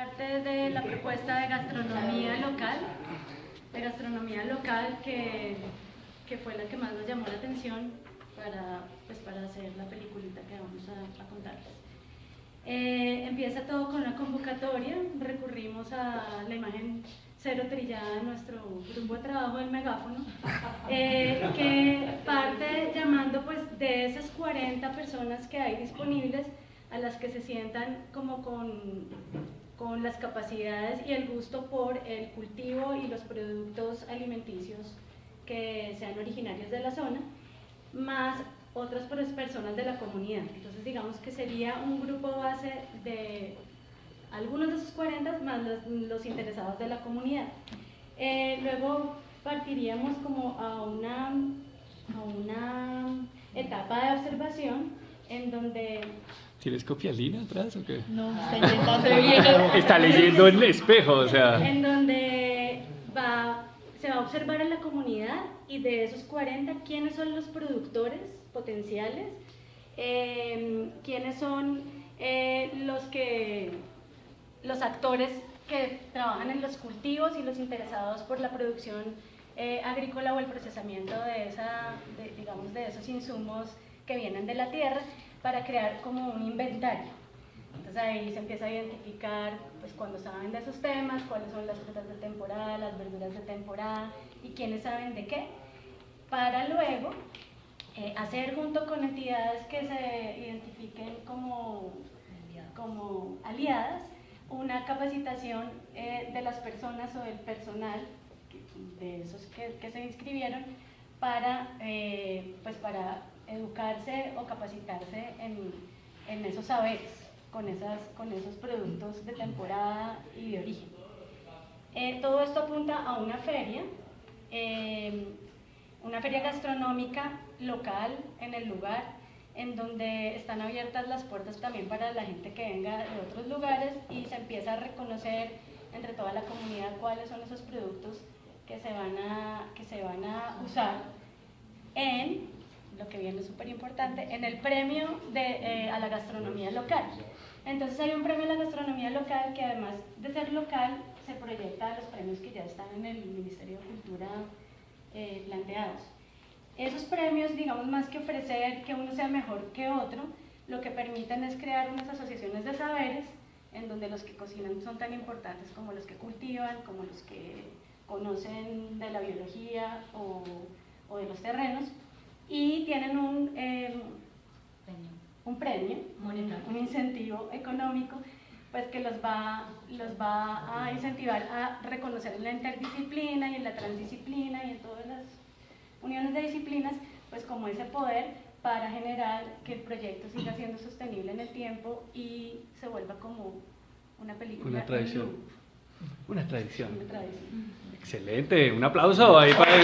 Parte de la propuesta de gastronomía local, de gastronomía local que, que fue la que más nos llamó la atención para, pues, para hacer la peliculita que vamos a, contarles. Eh, empieza todo con una convocatoria, recurrimos a la imagen cero trillada de nuestro grupo de trabajo del megáfono, eh, que parte llamando pues de esas 40 personas que hay disponibles a las que se sientan como con, con las capacidades y el gusto por el cultivo y los productos alimenticios que sean originarios de la zona, más otras personas de la comunidad. Entonces digamos que sería un grupo base de algunos de esos 40 más los, interesados de la comunidad. Eh, luego partiríamos como a una, a una etapa de observación en donde... ¿Tienes copialina atrás o qué? No, está Está leyendo el espejo, o sea... En donde va, se va a observar a la comunidad y de esos 40, ¿quiénes son los productores potenciales? Eh, ¿Quiénes son eh, los que los actores que trabajan en los cultivos y los interesados por la producción eh, agrícola o el procesamiento de, esa, digamos, de esos insumos que vienen de la tierra para crear como un inventario. Entonces ahí se empieza a identificar pues, cuando saben de esos temas, cuáles son las frutas de temporada, las verduras de temporada y quiénes saben de qué, para luego eh, hacer junto con entidades que se identifiquen como, como aliadas una capacitación eh, de las personas o del personal, de esos que, se inscribieron, para, eh, pues para educarse o capacitarse en, en, esos saberes, con, esas, con esos productos de temporada y de origen. Eh, todo esto apunta a una feria, una feria gastronómica local en el lugar, en donde están abiertas las puertas también para la gente que venga de otros lugares y se empieza a reconocer entre toda la comunidad cuáles son esos productos que se van a, que se van a usar en, lo que viene súper importante, en el premio de, eh, a la gastronomía local. Entonces hay un premio a la gastronomía local que además de ser local se proyecta a los premios que ya están en el Ministerio de Cultura eh, planteados. Esos premios, digamos, más que ofrecer que uno sea mejor que otro, lo que permiten es crear unas asociaciones de saberes en donde los que cocinan son tan importantes como los que cultivan, como los que conocen de la biología o, de los terrenos, y tienen un, em, un premio, un incentivo económico, pues que los va, los va a incentivar a reconocer en la interdisciplina y en la transdisciplina y en todas las uniones de disciplinas, pues como ese poder para generar que el proyecto siga siendo sostenible en el tiempo y se vuelva como una película. Una tradición. Una tradición. Una tradición. Excelente, un aplauso ahí para